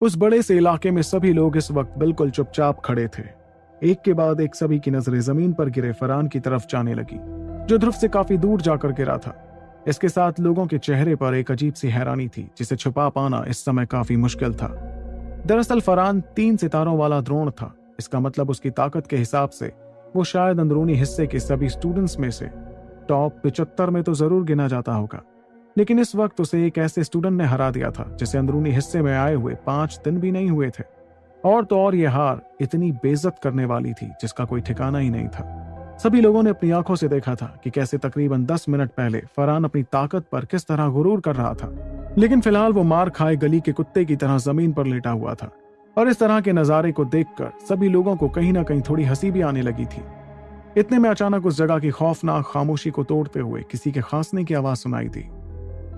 उस बड़े से इलाके में सभी लोग इस वक्त बिल्कुल चुपचाप खड़े थे। एक के बाद एक सभी की नज़रें ज़मीन पर गिरे फरान की तरफ़ जाने लगी, जो ध्रुव से काफ़ी दूर जाकर गिरा था। इसके साथ लोगों के चेहरे पर एक अजीब सी हैरानी थी, जिसे छुपा पाना इस समय काफ़ी मुश्किल था। दरअसल फरहान तीन सितारों वाला द्रोण था। इसका मतलब उसकी ताकत के हिसाब से वो शायद अंदरूनी हिस्से के सभी स्टूडेंट्स में से टॉप पिचहत्तर में तो ज़रूर गिना जाता होगा। लेकिन इस वक्त उसे एक ऐसे स्टूडेंट ने हरा दिया था, जिसे अंदरूनी हिस्से में आए हुए पाँच दिन भी नहीं हुए थे। और तो और ये हार इतनी बेजत करने वाली थी, जिसका कोई ठिकाना ही नहीं था। सभी लोगों ने अपनी आँखों से देखा था कि कैसे तकरीबन दस मिनट पहले फरहान अपनी ताकत पर किस तरह गुरूर कर रहा था। लेकिन फ़िलहाल वो मार खाए गली के कुत्ते की तरह ज़मीन पर लेटा हुआ था। और इस तरह के नजारे को देखकर सभी लोगों को कहीं ना कहीं थोड़ी हँसी भी आने लगी थी। इतने में अचानक उस जगह की खौफनाक खामोशी को तोड़ते हुए किसी के खांसने की आवाज़ सुनाई दी।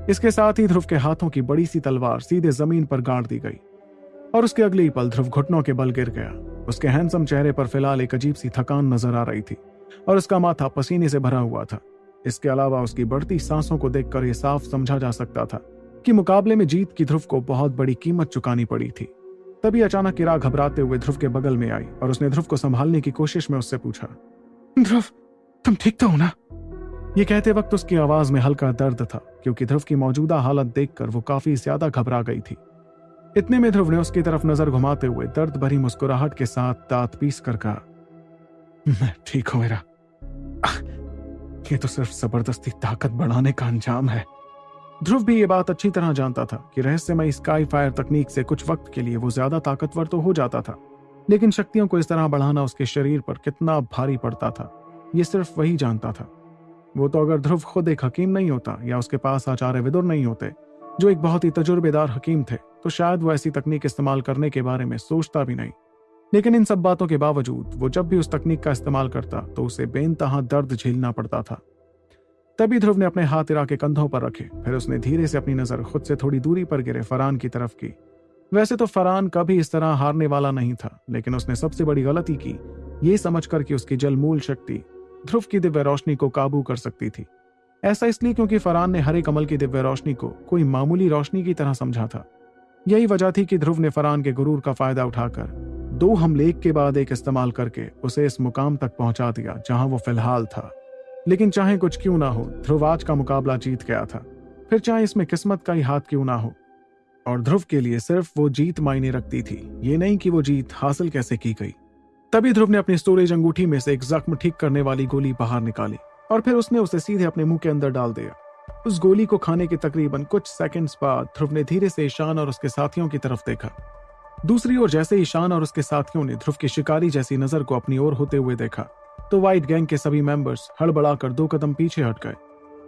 इसके साथ ही ध्रुव के हाथों की बड़ी सी तलवार सीधे ज़मीन पर गाड़ दी गई, और उसके अगले ही पल ध्रुव घुटनों के बल गिर गया। उसके हैंडसम चेहरे पर फ़िलहाल एक अजीब सी थकान नज़र आ रही थी, और उसका माथा पसीने से भरा हुआ था। इसके अलावा उसकी बढ़ती सांसों को देखकर यह साफ़ समझा जा सकता था कि मुकाबले में जीत की ध्रुव को बहुत बड़ी कीमत चुकानी पड़ी थी। तभी अचानक किरा घबराते हुए ध्रुव के बगल में आई, और उसने ध्रुव को संभालने की कोशिश में उससे पूछा, ध्रुव, तुम ठीक तो हो ना? ये कहते वक्त उसकी आवाज़ में हल्का दर्द था, क्योंकि ध्रुव की मौजूदा हालत देखकर वो काफ़ी ज़्यादा घबरा गई थी। इतने में ध्रुव ने उसकी तरफ़ नज़र घुमाते हुए दर्द भरी मुस्कुराहट के साथ दांत पीस कर कहा, मैं ठीक हूँ मेरा। ये तो सिर्फ़ ज़बरदस्ती ताकत बढ़ाने का अंजाम है। ध्रुव भी ये बात अच्छी तरह जानता था कि रहस्यमय स्काई फायर तकनीक से कुछ वक्त के लिए वो ज़्यादा ताकतवर तो हो जाता था, लेकिन शक्तियों को इस तरह बढ़ाना उसके शरीर पर कितना भारी पड़ता था, ये सिर्फ़ वही जानता था। वो तो अगर ध्रुव खुद एक हकीम नहीं होता, या उसके पास आचार्य विदुर नहीं होते, जो एक बहुत ही तजुर्बेदार हकीम थे तो शायद वो ऐसी तकनीक इस्तेमाल करने के बारे में सोचता भी नहीं। लेकिन इन सब बातों के बावजूद, वो जब भी उस तकनीक का इस्तेमाल करता तो उसे बेनतहा दर्द झेलना पड़ता था। तभी ध्रुव ने अपने हाथ इरा के कंधों पर रखे, फिर उसने धीरे से अपनी नज़र खुद से थोड़ी दूरी पर गिरे फरान की तरफ़ की। वैसे तो फरान कभी इस तरह हारने वाला नहीं था, लेकिन उसने सबसे बड़ी गलती की, ये समझकर कि उसकी जल मूल शक्ति ध्रुव की दिव्य रोशनी को काबू कर सकती थी। ऐसा इसलिए क्योंकि फरान ने हरे कमल की दिव्य रोशनी को कोई मामूली रोशनी की तरह समझा था। यही वजह थी कि ध्रुव ने फरान के गुरूर का फ़ायदा उठाकर दो हमले एक के बाद एक इस्तेमाल करके उसे इस मुकाम तक पहुँचा दिया, जहाँ वो फ़िलहाल था। लेकिन चाहे कुछ क्यों ना हो, ध्रुव आज का मुकाबला जीत गया था। फिर चाहे इसमें किस्मत का ही हाथ क्यों ना हो। और ध्रुव के लिए सिर्फ़ वो जीत मायने रखती थी। ये नहीं कि वो जीत हासिल कैसे की गई। तभी ध्रुव ने अपनी स्टोरेज अंगूठी में से एक जख्म ठीक करने वाली गोली बाहर निकाली और फिर उसने उसे सीधे अपने मुँह के अंदर डाल दिया। उस गोली को खाने के तकरीबन कुछ सेकंड्स बाद ध्रुव ने धीरे से ईशान और उसके साथियों की तरफ़ देखा। दूसरी ओर जैसे ईशान और उसके साथियों ने ध्रुव की शिकारी जैसी नज़र को अपनी ओर होते हुए देखा तो व्हाइट गैंग के सभी मेंबर्स हड़बड़ाकर दो कदम पीछे हट गए।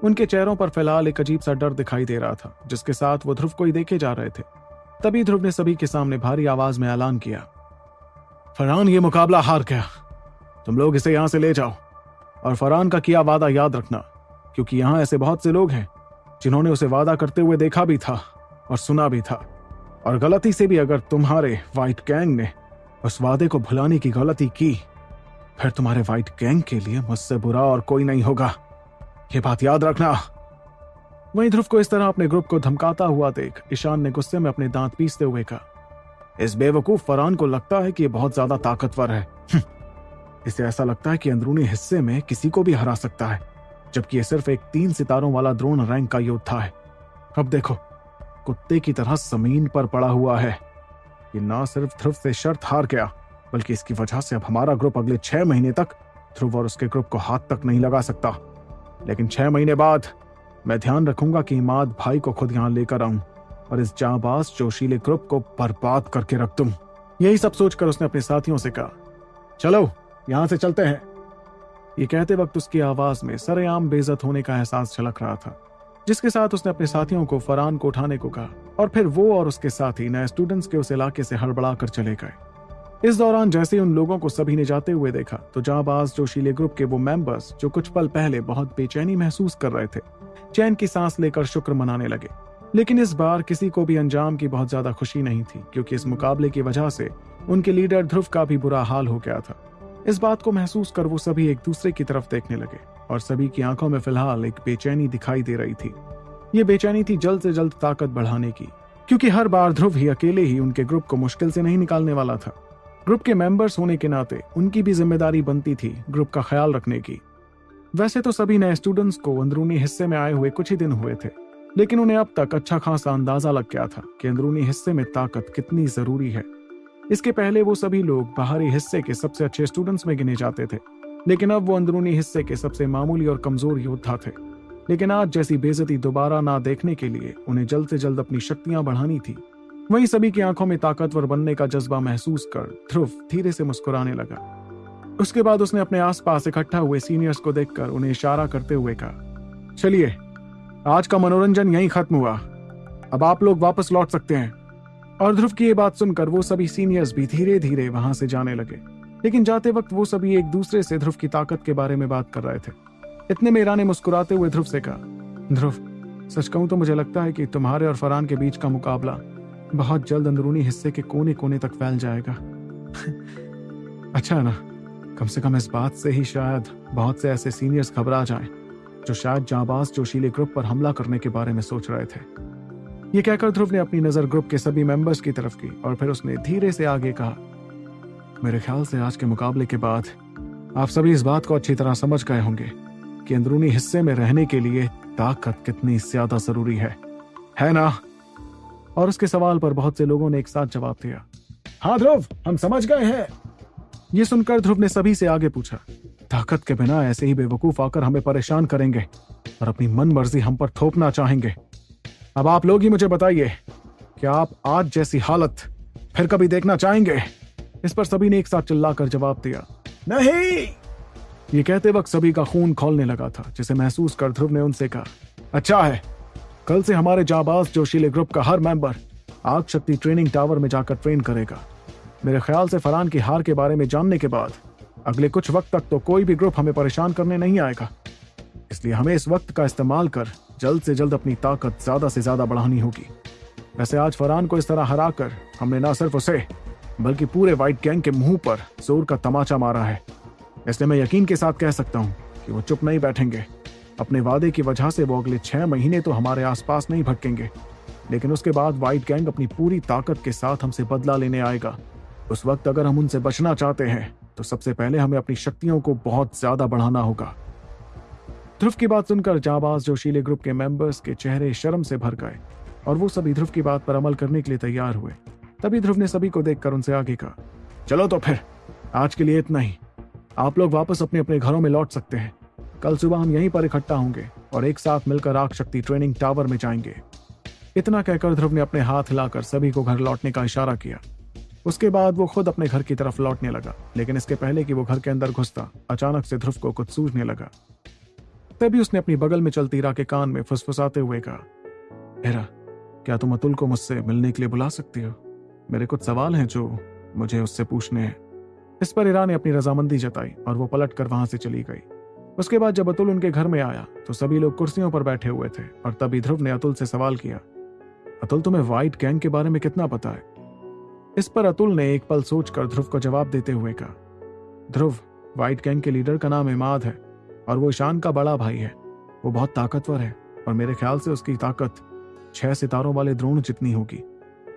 उनके चेहरों पर फ़िलहाल एक अजीब सा डर दिखाई दे रहा था, जिसके साथ वो ध्रुव को ही देखे जा रहे थे। तभी ध्रुव ने सभी के सामने भारी आवाज़ में ऐलान किया। फरहान, ये मुकाबला हार गया। तुम लोग इसे यहाँ से ले जाओ। और फरहान का किया वादा याद रखना, क्योंकि यहाँ ऐसे बहुत से लोग हैं, जिन्होंने उसे वादा करते हुए देखा भी था और सुना भी था। और गलती से भी अगर तुम्हारे व्हाइट गैंग ने उस वादे को भुलाने की गलती की, फिर तुम्हारे व्हाइट गैंग के लिए मुझसे बुरा और कोई नहीं होगा। ये बात याद रखना। वहीं ध्रुव को इस तरह अपने ग्रुप को धमकाता हुआ देख ईशान ने गुस्से में अपने दांत पीसते हुए कहा इस बेवकूफ़ फरान को लगता है कि ये बहुत ज़्यादा ताकतवर है। हम्म, इसे ऐसा लगता है कि अंदरूनी हिस्से में किसी को भी हरा सकता है जबकि ये सिर्फ़ एक तीन सितारों वाला द्रोण रैंक का योद्धा है। अब देखो कुत्ते की तरह ज़मीन पर पड़ा हुआ है। ये ना सिर्फ़ ध्रुव से शर्त हार गया बल्कि इसकी वजह से अब हमारा ग्रुप अगले छह महीने तक ध्रुव और उसके ग्रुप को हाथ तक नहीं लगा सकता। लेकिन छह महीने बाद मैं ध्यान रखूँगा कि इमाद भाई को खुद यहाँ लेकर आऊँ। और इस जाबाज जोशीले ग्रुप को बर्बाद करके रख दूँ। यही सब सोचकर उसने अपने साथियों से कहा, चलो, यहाँ से चलते हैं। ये कहते वक्त उसकी आवाज़ में सरेआम बेजत होने का एहसास झलक रहा था, जिसके साथ उसने अपने साथियों को फरान को उठाने को कहा और फिर वो और उसके साथी नए स्टूडेंट्स के उस इलाके से हड़बड़ा कर चले गए। इस दौरान जैसे उन लोगों को सभी ने जाते हुए देखा तो जाबाज जोशीले ग्रुप के वो मेंबर्स जो कुछ पल पहले बहुत बेचैनी महसूस कर रहे थे, चैन की सांस लेकर शुक्र मनाने लगे। लेकिन इस बार किसी को भी अंजाम की बहुत ज़्यादा खुशी नहीं थी, क्योंकि इस मुकाबले की वजह से उनके लीडर ध्रुव का भी बुरा हाल हो गया था। इस बात को महसूस कर वो सभी एक दूसरे की तरफ़ देखने लगे, और सभी की आँखों में फ़िलहाल एक बेचैनी दिखाई दे रही थी। ये बेचैनी थी जल्द से जल्द ताकत बढ़ाने की, क्योंकि हर बार ध्रुव ही अकेले ही उनके ग्रुप को मुश्किल से नहीं निकालने वाला था। ग्रुप के मेंबर्स होने के नाते उनकी भी ज़िम्मेदारी बनती थी ग्रुप का ख्याल रखने की। वैसे तो सभी नए स्टूडेंट्स को अंदरूनी हिस्से में आए हुए कुछ ही दिन हुए थे। लेकिन उन्हें अब तक अच्छा खासा अंदाज़ा लग गया था कि अंदरूनी हिस्से में ताकत कितनी ज़रूरी है। इसके पहले वो सभी लोग बाहरी हिस्से के सबसे अच्छे स्टूडेंट्स में गिने जाते थे, लेकिन अब वो अंदरूनी हिस्से के सबसे मामूली और कमज़ोर योद्धा थे। लेकिन आज जैसी बेजती दोबारा ना देखने के लिए उन्हें जल्द से जल्द अपनी शक्तियाँ बढ़ानी थी। वहीं सभी की आँखों में ताकतवर बनने का जज्बा महसूस कर ध्रुव धीरे से मुस्कुराने लगा। उसके बाद उसने अपने आसपास इकट्ठा हुए सीनियर्स को देखकर उन्हें इशारा करते हुए कहा, चलिए आज का मनोरंजन यहीं खत्म हुआ। अब आप लोग वापस लौट सकते हैं। और ध्रुव की ये बात सुनकर वो सभी सीनियर्स भी धीरे धीरे वहाँ से जाने लगे। लेकिन जाते वक्त वो सभी एक दूसरे से ध्रुव की ताकत के बारे में बात कर रहे थे। इतने में ईरा ने मुस्कुराते हुए ध्रुव से कहा, ध्रुव, सच कहूँ तो मुझे लगता है कि तुम्हारे और फरहान के बीच का मुकाबला बहुत जल्द अंदरूनी हिस्से के कोने कोने तक फैल जाएगा। अच्छा ना, कम से कम इस बात से ही शायद बहुत से ऐसे सीनियर्स घबरा जाएँ। जो शायद जाबाज जोशीले ग्रुप पर हमला करने के बारे में सोच रहे थे। ये कहकर ध्रुव ने अपनी नज़र ग्रुप के सभी मेंबर्स की तरफ़ की और फिर उसने धीरे से आगे कहा, मेरे ख्याल से आज के मुकाबले के बाद आप सभी इस बात को अच्छी तरह समझ गए होंगे कि अंदरूनी हिस्से में रहने के लिए ताकत कितनी ज़्यादा ज़रूरी है। है ना? और उसके सवाल पर बहुत से लोगों ने एक साथ जवाब दिया हाँ ध्रुव, हम समझ गए हैं। ये सुनकर ध्रुव ने सभी से आगे पूछा ताकत के बिना ऐसे ही बेवकूफ़ आकर हमें परेशान करेंगे और अपनी मन मर्ज़ी हम पर थोपना चाहेंगे। अब आप लोग ही मुझे बताइए कि आप आज जैसी हालत फिर कभी देखना चाहेंगे? इस पर सभी ने एक साथ चिल्लाकर जवाब दिया, नहीं! ये कहते वक्त सभी का खून खोलने लगा था, जिसे महसूस कर ध्रुव ने उनसे कहा अच्छा है, कल से हमारे जाबाज जोशीले ग्रुप का हर मेंबर आग शक्ति ट्रेनिंग टावर में जाकर ट्रेन करेगा। मेरे ख्याल से फरहान की हार के बारे में जानने के बाद अगले कुछ वक्त तक तो कोई भी ग्रुप हमें परेशान करने नहीं आएगा। इसलिए हमें इस वक्त का इस्तेमाल कर जल्द से जल्द अपनी ताकत ज़्यादा से ज़्यादा बढ़ानी होगी। वैसे आज फरहान को इस तरह हरा कर हमने न सिर्फ़ उसे, बल्कि पूरे व्हाइट गैंग के मुँह पर ज़ोर का तमाचा मारा है। इसलिए मैं यकीन के साथ कह सकता हूँ कि वो चुप नहीं बैठेंगे। अपने वादे की वजह से वो अगले छह महीने तो हमारे आसपास नहीं भटकेंगे। लेकिन उसके बाद व्हाइट गैंग अपनी पूरी ताकत के साथ हमसे बदला लेने आएगा। उस वक्त अगर हम उनसे बचना चाहते हैं तो सबसे पहले हमें अपनी शक्तियों को बहुत ज़्यादा बढ़ाना होगा। ध्रुव की बात सुनकर जाबाज जोशीले ग्रुप के मेंबर्स के चेहरे शर्म से भर गए और वो सभी ध्रुव की बात पर अमल करने के लिए तैयार हुए। तभी ध्रुव ने सभी को देखकर उनसे आगे कहा, चलो तो फिर, आज के लिए इतना ही। आप लोग वापस अपने अपने घरों में लौट सकते हैं। कल सुबह हम यहीं पर इकट्ठा होंगे और एक साथ मिलकर आग शक्ति ट्रेनिंग टावर में जाएँगे। इतना कहकर ध्रुव ने अपने हाथ हिलाकर सभी को घर लौटने का इशारा किया। उसके बाद वो खुद अपने घर की तरफ़ लौटने लगा, लेकिन इसके पहले कि वो घर के अंदर घुसता, अचानक से ध्रुव को कुछ सूझने लगा। तभी उसने अपनी बगल में चलती रा के कान में फुसफुसाते हुए कहा, हेरा, क्या तुम अतुल को मुझसे मिलने के लिए बुला सकती हो? मेरे कुछ सवाल हैं जो मुझे उससे पूछने हैं। इस पर ईरा ने अपनी रजामंदी जताई और वो पलट कर वहाँ से चली गई। उसके बाद जब अतुल उनके घर में आया तो सभी लोग कुर्सियों पर बैठे हुए थे और तभी ध्रुव ने अतुल से सवाल किया, अतुल, तुम्हें व्हाइट गैंग के बारे में कितना पता है? इस पर अतुल ने एक पल सोचकर ध्रुव को जवाब देते हुए कहा, ध्रुव व्हाइट गैंग के लीडर का नाम इमाद है और वो ईशान का बड़ा भाई है। वो बहुत ताकतवर है और मेरे ख्याल से उसकी ताकत छह सितारों वाले द्रोण जितनी होगी।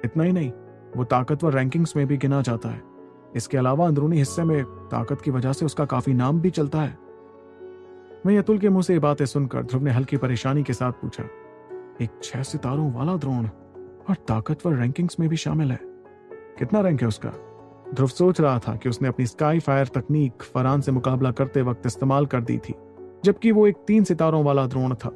इतना ही नहीं, वो ताकतवर रैंकिंग्स में भी गिना जाता है। इसके अलावा अंदरूनी हिस्से में ताकत की वजह से उसका काफ़ी नाम भी चलता है। वहीं अतुल के मुँह से ये बातें सुनकर ध्रुव ने हल्की परेशानी के साथ पूछा, एक छह सितारों वाला द्रोण और ताकतवर रैंकिंग्स में भी शामिल है? कितना रैंक है उसका? ध्रुव सोच रहा था कि उसने अपनी स्काई फायर तकनीक फरान से मुकाबला करते वक्त इस्तेमाल कर दी थी, जबकि वो एक तीन सितारों वाला द्रोण था।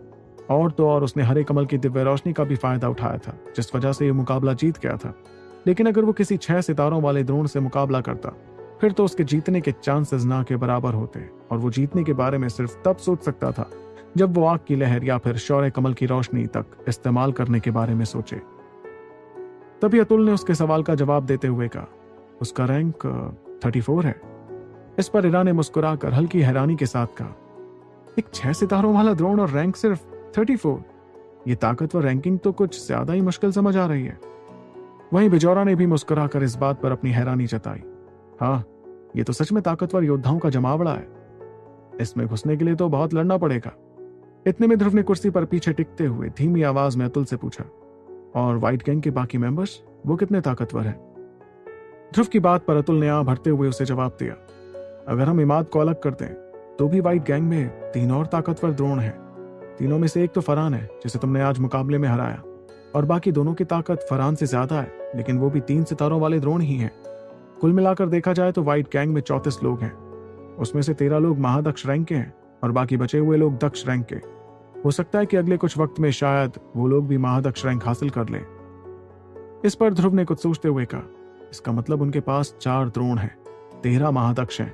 और तो और उसने हरे कमल की दिव्य रोशनी का भी फ़ायदा उठाया था, जिस वजह से ये मुकाबला जीत गया था। लेकिन अगर वो किसी छह सितारों वाले द्रोण से मुकाबला करता, फिर तो उसके जीतने के चांसेस ना के बराबर होते, और वो जीतने के बारे में सिर्फ़ तब सोच सकता था, जब वो आग की लहर या फिर शौर्य कमल की रोशनी तक इस्तेमाल करने के बारे में सोचे। तभी अतुल ने उसके सवाल का जवाब देते हुए कहा, उसका रैंक थर्टी फोर है। इस पर इरा ने मुस्कुराकर हल्की हैरानी के साथ कहा, एक छह सितारों वाला द्रोण और रैंक सिर्फ़ थर्टी फोर। ये ताकतवर रैंकिंग तो कुछ ज़्यादा ही मुश्किल समझ आ रही है। वहीं बिजौरा ने भी मुस्कुराकर इस बात पर अपनी हैरानी जताई हाँ ये तो सच में ताकतवर योद्धाओं का जमावड़ा है। इसमें घुसने के लिए तो बहुत लड़ना पड़ेगा। इतने में ध्रुव ने कुर्सी पर पीछे टिकते हुए धीमी आवाज़ में अतुल से पूछा और व्हाइट गैंग के बाकी मेंबर्स वो कितने ताकतवर हैं? ध्रुव की बात पर अतुल ने आ भरते हुए उसे जवाब दिया, अगर हम इमाद को अलग कर दें तो भी व्हाइट गैंग में तीन और ताकतवर द्रोण हैं। तीनों में से एक तो फरहान है, जिसे तुमने आज मुकाबले में हराया। और बाकी दोनों की ताकत फरहान से ज़्यादा है, लेकिन वो भी तीन सितारों वाले द्रोण ही हैं। कुल मिलाकर देखा जाए तो व्हाइट गैंग में चौतीस लोग हैं। उसमें से तेरह लोग महादक्ष रैंक के हैं और बाकी बचे हुए लोग दक्ष रैंक के हो सकता है कि अगले कुछ वक्त में शायद वो लोग भी महादक्ष रैंक हासिल कर ले। इस पर ध्रुव ने कुछ सोचते हुए कहा, इसका मतलब उनके पास चार द्रोण हैं, तेरह महादक्ष हैं,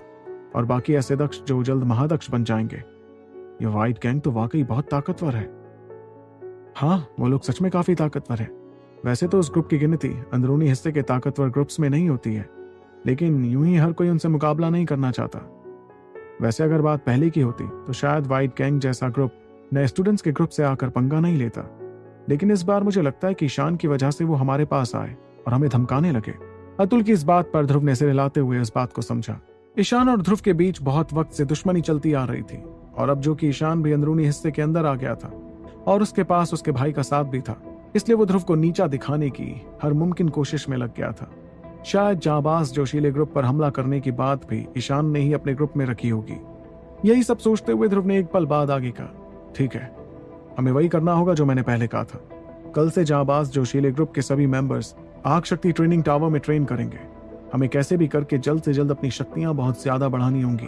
और बाकी ऐसे दक्ष जो जल्द महादक्ष बन जाएँगे। ये व्हाइट गैंग तो वाकई बहुत ताकतवर है। हाँ वो लोग सच में काफ़ी ताकतवर है। वैसे तो उस ग्रुप की गिनती अंदरूनी हिस्से के ताकतवर ग्रुप्स में नहीं होती है, लेकिन यूँ ही हर कोई उनसे मुकाबला नहीं करना चाहता। वैसे अगर बात पहले की होती तो शायद व्हाइट गैंग जैसा ग्रुप नए स्टूडेंट्स के ग्रुप से आकर पंगा नहीं लेता। लेकिन इस बार मुझे लगता है कि ईशान की वजह से वो हमारे पास आए और हमें धमकाने लगे। अतुल की इस बात पर ध्रुव ने सिर हिलाते हुए इस बात को समझा। ईशान और ध्रुव के बीच बहुत वक्त से दुश्मनी चलती आ रही थी और अब जो कि ईशान भी अंदरूनी हिस्से के अंदर आ गया था और उसके पास उसके भाई का साथ भी था, इसलिए वो ध्रुव को नीचा दिखाने की हर मुमकिन कोशिश में लग गया था। शायद जाबाज जोशीले ग्रुप पर हमला करने की बात भी ईशान ने ही अपने ग्रुप में रखी होगी। यही सब सोचते हुए ध्रुव ने एक पल बाद आगे कहा ठीक है। हमें वही करना होगा जो मैंने पहले कहा था। कल से जाबाज जोशीले ग्रुप के सभी मेंबर्स आग शक्ति ट्रेनिंग टावर में ट्रेन करेंगे। हमें कैसे भी करके जल्द से जल्द अपनी शक्तियाँ बहुत ज़्यादा बढ़ानी होंगी।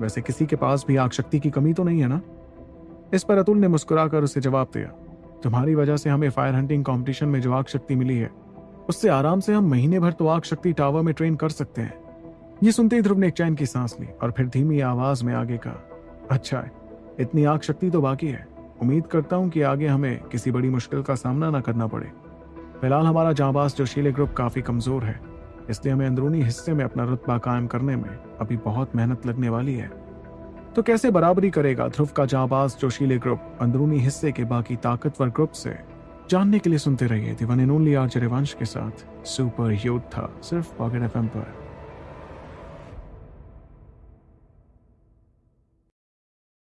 वैसे किसी के पास भी आग शक्ति की कमी तो नहीं है ना? इस पर अतुल ने मुस्कुराकर उसे जवाब दिया, तुम्हारी वजह से हमें फायर हंटिंग कंपटीशन में जो आग शक्ति मिली है, उससे आराम से हम महीने भर तो आग शक्ति टावर में ट्रेन कर सकते हैं। ये सुनते ही ध्रुव ने एक चैन की सांस ली और फिर धीमी आवाज़ में आगे कहा अच्छा है। इतनी आग शक्ति तो बाकी है। उम्मीद करता हूँ कि आगे हमें किसी बड़ी मुश्किल का सामना ना करना पड़े। फ़िलहाल हमारा जाबाज जोशीले ग्रुप काफ़ी कमज़ोर है, इसलिए हमें अंदरूनी हिस्से में अपना रुतबा कायम करने में अभी बहुत मेहनत लगने वाली है। तो कैसे बराबरी करेगा ध्रुव का जाबाज जोशीले ग्रुप अंदरूनी हिस्से के बाकी ताकतवर ग्रुप से? जानने के लिए सुनते रहिए one and only R K साथ सुपर योद्धा सिर्फ़ पॉकेट एफ़ पर।